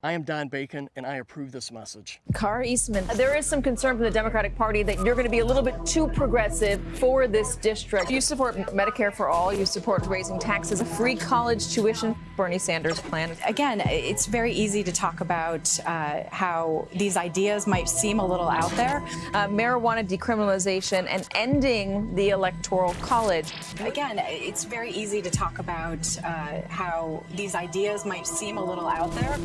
I am Don Bacon, and I approve this message. Kara Eastman, there is some concern from the Democratic Party that you're going to be a little bit too progressive for this district. You support Medicare for all, you support raising taxes, a free college tuition, Bernie Sanders' plan. Again, it's very easy to talk about uh, how these ideas might seem a little out there. Uh, marijuana decriminalization and ending the Electoral College. Again, it's very easy to talk about uh, how these ideas might seem a little out there.